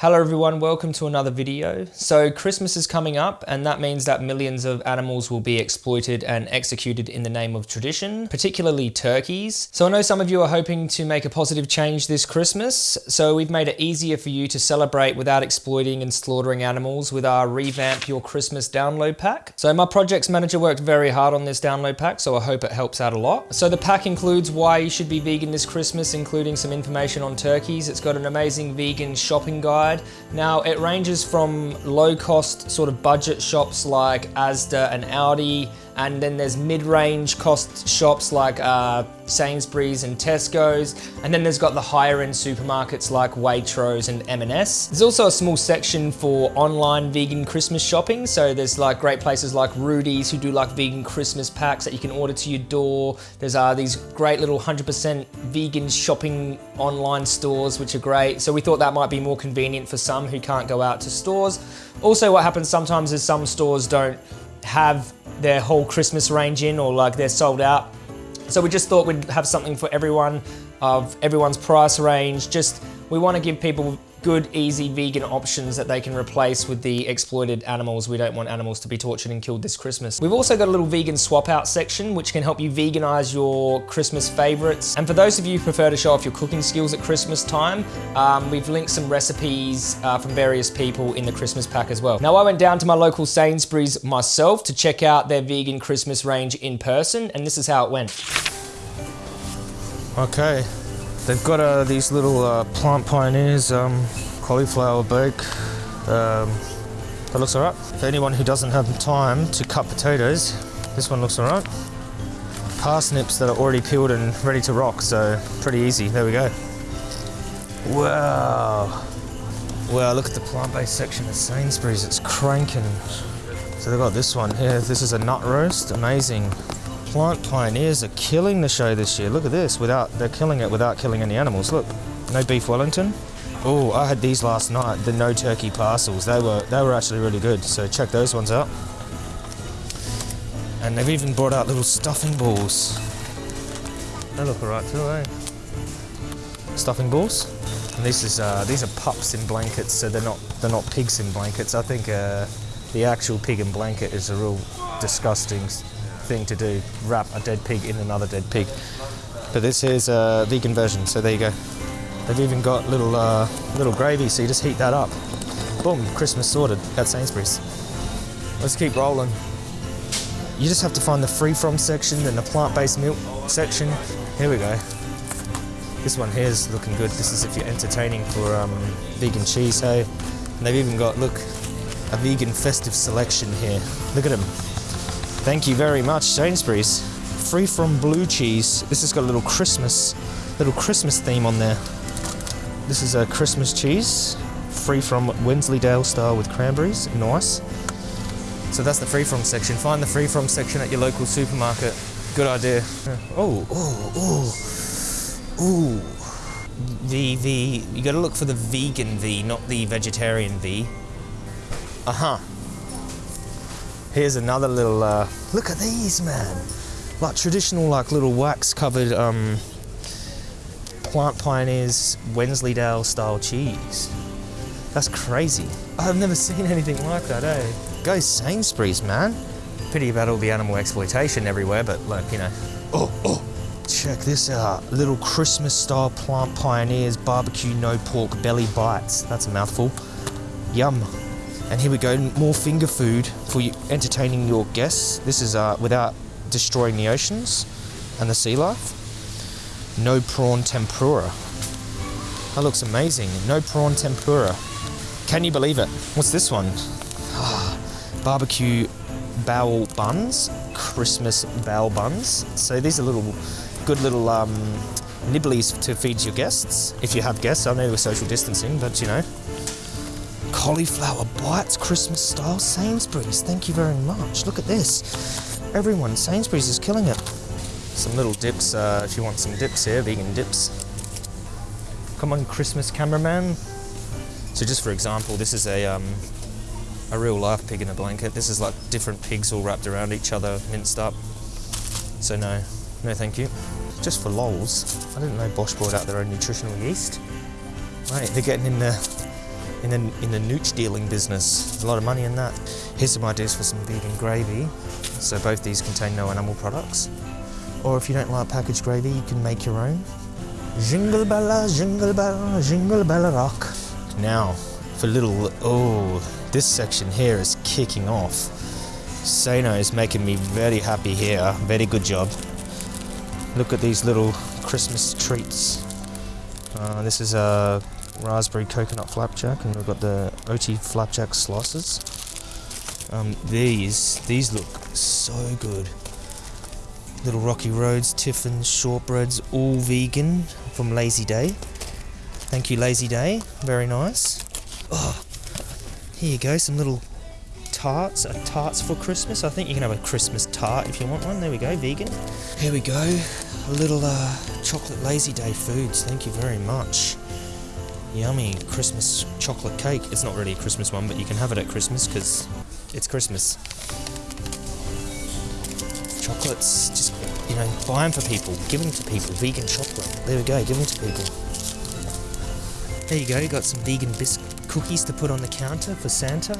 Hello everyone, welcome to another video. So Christmas is coming up and that means that millions of animals will be exploited and executed in the name of tradition, particularly turkeys. So I know some of you are hoping to make a positive change this Christmas, so we've made it easier for you to celebrate without exploiting and slaughtering animals with our Revamp Your Christmas download pack. So my projects manager worked very hard on this download pack, so I hope it helps out a lot. So the pack includes why you should be vegan this Christmas, including some information on turkeys. It's got an amazing vegan shopping guide side. Now it ranges from low cost sort of budget shops like Asda and Aldi and then there's mid-range cost shops like uh, Sainsbury's and Tesco's and then there's got the higher end supermarkets like Waitrose and M&S. There's also a small section for online vegan Christmas shopping so there's like great places like Rudy's who do like vegan Christmas packs that you can order to your door. There's uh, these great little 100% vegan shopping online stores which are great so we thought that might be more convenient for some who can't go out to stores. Also what happens sometimes is some stores don't have their whole Christmas range in or like they're sold out. So we just thought we'd have something for everyone of everyone's price range. Just we want to give people good, easy vegan options that they can replace with the exploited animals. We don't want animals to be tortured and killed this Christmas. We've also got a little vegan swap out section, which can help you veganize your Christmas favorites. And for those of you who prefer to show off your cooking skills at Christmas time, um, we've linked some recipes uh, from various people in the Christmas pack as well. Now I went down to my local Sainsbury's myself to check out their vegan Christmas range in person, and this is how it went. Okay, They've got uh, these little uh, Plant Pioneers um, cauliflower bake. Um, that looks alright. For anyone who doesn't have time to cut potatoes, this one looks alright. Parsnips that are already peeled and ready to rock, so pretty easy. There we go. Wow. Wow, look at the plant-based section at Sainsbury's. It's cranking. So they've got this one here. This is a nut roast. Amazing. Plant Pioneers are killing the show this year. Look at this, without they're killing it without killing any animals. Look, no beef Wellington. Oh, I had these last night, the no turkey parcels. They were they were actually really good. So check those ones out. And they've even brought out little stuffing balls. They look alright too, eh? Stuffing balls. And this is uh, these are pups in blankets, so they're not they're not pigs in blankets. I think uh, the actual pig in blanket is a real disgusting thing to do, wrap a dead pig in another dead pig. But this is a vegan version, so there you go. They've even got little uh, little gravy, so you just heat that up. Boom, Christmas sorted at Sainsbury's. Let's keep rolling. You just have to find the free from section, then the plant-based milk section. Here we go. This one here is looking good. This is if you're entertaining for um, vegan cheese, hey. And they've even got, look, a vegan festive selection here. Look at them. Thank you very much, Sainsbury's. Free from blue cheese. This has got a little Christmas, little Christmas theme on there. This is a Christmas cheese, free from Wensleydale style with cranberries. Nice. So that's the free from section. Find the free from section at your local supermarket. Good idea. Oh, oh, oh, ooh. The, the, you gotta look for the vegan V, not the vegetarian V. Uh-huh. Here's another little, uh, look at these, man. Like traditional, like little wax covered um, Plant Pioneers Wensleydale style cheese. That's crazy. I've never seen anything like that, eh? Go Sainsbury's, man. Pity about all the animal exploitation everywhere, but like, you know. Oh, oh, check this out. Little Christmas style Plant Pioneers barbecue no pork belly bites. That's a mouthful. Yum. And here we go, more finger food for you, entertaining your guests. This is uh, without destroying the oceans and the sea life. No prawn tempura. That looks amazing. No prawn tempura. Can you believe it? What's this one? barbecue bao buns, Christmas bao buns. So these are little, good little um, nibblies to feed your guests. If you have guests, I know we're social distancing, but you know, cauliflower bites, Christmas style Sainsbury's. Thank you very much. Look at this. Everyone, Sainsbury's is killing it. Some little dips, uh, if you want some dips here, vegan dips. Come on, Christmas cameraman. So just for example, this is a, um, a real life pig in a blanket. This is like different pigs all wrapped around each other, minced up. So no, no thank you. Just for lols, I didn't know Bosh brought out their own nutritional yeast. Right, they're getting in there in the, in the nooch dealing business. A lot of money in that. Here's some ideas for some vegan gravy. So both these contain no animal products. Or if you don't like packaged gravy, you can make your own. Jingle bella, jingle bella, jingle bella rock. Now, for little, oh, this section here is kicking off. Sano is making me very happy here. Very good job. Look at these little Christmas treats. Uh, this is a raspberry coconut flapjack, and we've got the OT flapjack slices. Um, these these look so good. Little Rocky Roads, Tiffins, shortbreads, all vegan from Lazy Day. Thank you, Lazy Day. Very nice. Oh, here you go, some little tarts, uh, tarts for Christmas. I think you can have a Christmas tart if you want one. There we go, vegan. Here we go, a little uh, chocolate lazy day foods. Thank you very much. Yummy Christmas chocolate cake. It's not really a Christmas one, but you can have it at Christmas because it's Christmas. Chocolates, just you know, buy them for people, give them to people. Vegan chocolate. There we go, give them to people. There you go. Got some vegan biscuit cookies to put on the counter for Santa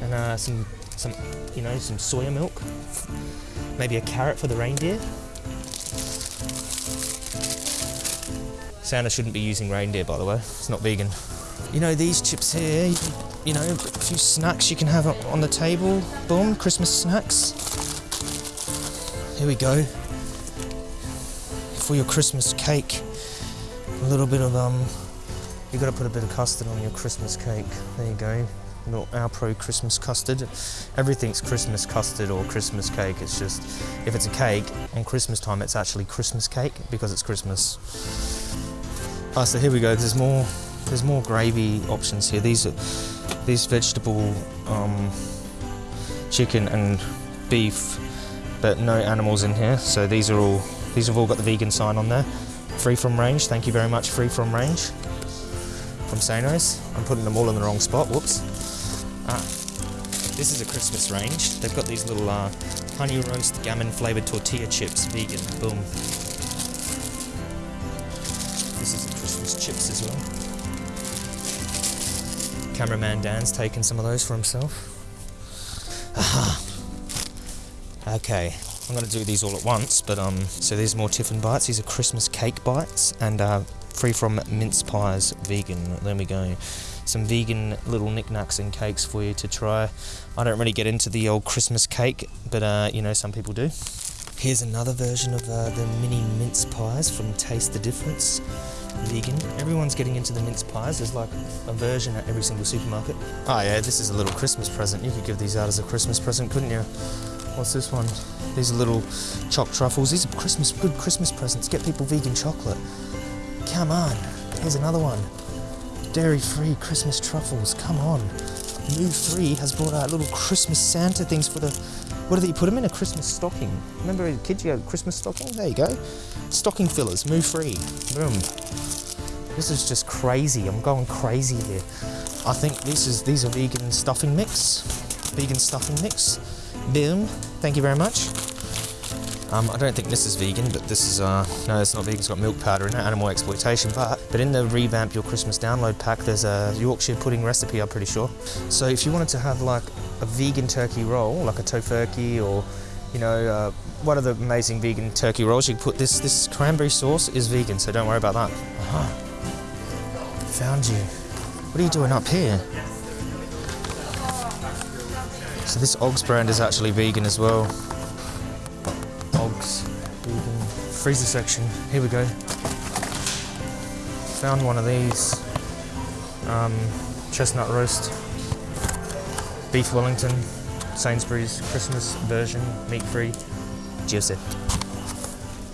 and uh, some some you know some soya milk, maybe a carrot for the reindeer. Santa shouldn't be using reindeer, by the way. It's not vegan. You know these chips here. You, know a few snacks you can have on the table. Boom, Christmas snacks. Here we go. For your Christmas cake, a little bit of um. You got to put a bit of custard on your Christmas cake. There you go not Alpro Christmas custard. Everything's Christmas custard or Christmas cake. It's just, if it's a cake, on Christmas time it's actually Christmas cake because it's Christmas. Ah, so here we go. There's more, there's more gravy options here. These are, these vegetable, um, chicken and beef, but no animals in here. So these are all, these have all got the vegan sign on there. Free from range. Thank you very much. Free from range from Sano's. I'm putting them all in the wrong spot. Whoops. Ah, this is a Christmas range. They've got these little uh, honey roast gammon flavoured tortilla chips, vegan. Boom. Christmas chips as well. Cameraman Dan's taken some of those for himself. Aha. Okay, I'm gonna do these all at once, but um, so there's more Tiffin bites. These are Christmas cake bites and uh, free from mince pies, vegan. There we go some vegan little knickknacks and cakes for you to try. I don't really get into the old Christmas cake, but uh, you know, some people do. Here's another version of uh, the mini mince pies from Taste the Difference. Vegan. Everyone's getting into the mince pies. There's like a version at every single supermarket. Oh yeah, this is a little Christmas present. You could give these out as a Christmas present, couldn't you? What's this one? These are little choc truffles. These are Christmas, good Christmas presents. Get people vegan chocolate. Come on. Here's another one dairy-free Christmas truffles. Come on. Moo Free has brought out little Christmas Santa things for the... What do they put them in? A Christmas stocking. Remember as a kid you had a Christmas stocking? There you go. Stocking fillers. Moo Free. Boom. This is just crazy. I'm going crazy here. I think this is these are vegan stuffing mix. Vegan stuffing mix. Boom. Thank you very much. Um, I don't think this is vegan, but this is, uh, no, it's not vegan, it's got milk powder in it, animal exploitation, but, but in the Revamp Your Christmas download pack, there's a Yorkshire pudding recipe, I'm pretty sure. So if you wanted to have like a vegan turkey roll, like a tofurkey or, you know, uh, one of the amazing vegan turkey rolls, you can put this, this cranberry sauce is vegan, so don't worry about that. Aha. Found you. What are you doing up here? So this Oggs brand is actually vegan as well. Oggs, vegan, freezer section. Here we go. Found one of these. Um, chestnut roast. Beef Wellington. Sainsbury's Christmas version, meat-free. Juicy.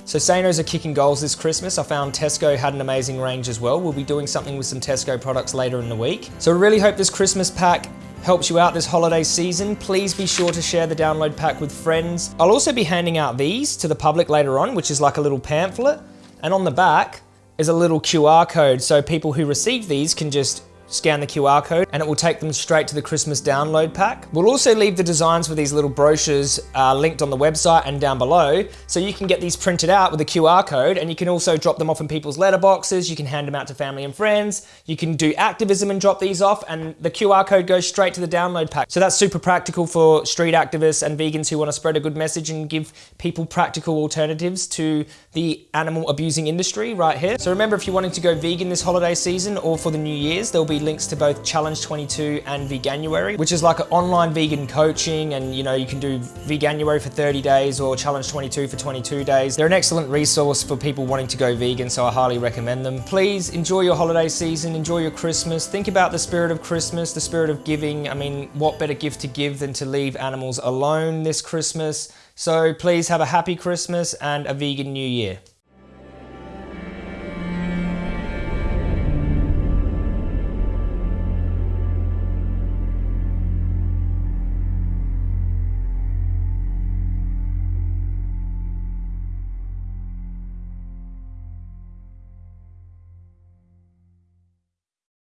So Sano's are kicking goals this Christmas. I found Tesco had an amazing range as well. We'll be doing something with some Tesco products later in the week. So I really hope this Christmas pack helps you out this holiday season, please be sure to share the download pack with friends. I'll also be handing out these to the public later on, which is like a little pamphlet. And on the back is a little QR code, so people who receive these can just scan the QR code and it will take them straight to the Christmas download pack. We'll also leave the designs for these little brochures uh, linked on the website and down below so you can get these printed out with a QR code and you can also drop them off in people's letterboxes, you can hand them out to family and friends, you can do activism and drop these off and the QR code goes straight to the download pack. So that's super practical for street activists and vegans who want to spread a good message and give people practical alternatives to the animal abusing industry right here. So remember if you're wanting to go vegan this holiday season or for the New Year's, there'll be links to both Challenge 22 and Veganuary, which is like an online vegan coaching and you know, you can do Veganuary for 30 days or Challenge 22 for 22 days. They're an excellent resource for people wanting to go vegan, so I highly recommend them. Please enjoy your holiday season, enjoy your Christmas, think about the spirit of Christmas, the spirit of giving. I mean, what better gift to give than to leave animals alone this Christmas? So please have a happy Christmas and a vegan new year.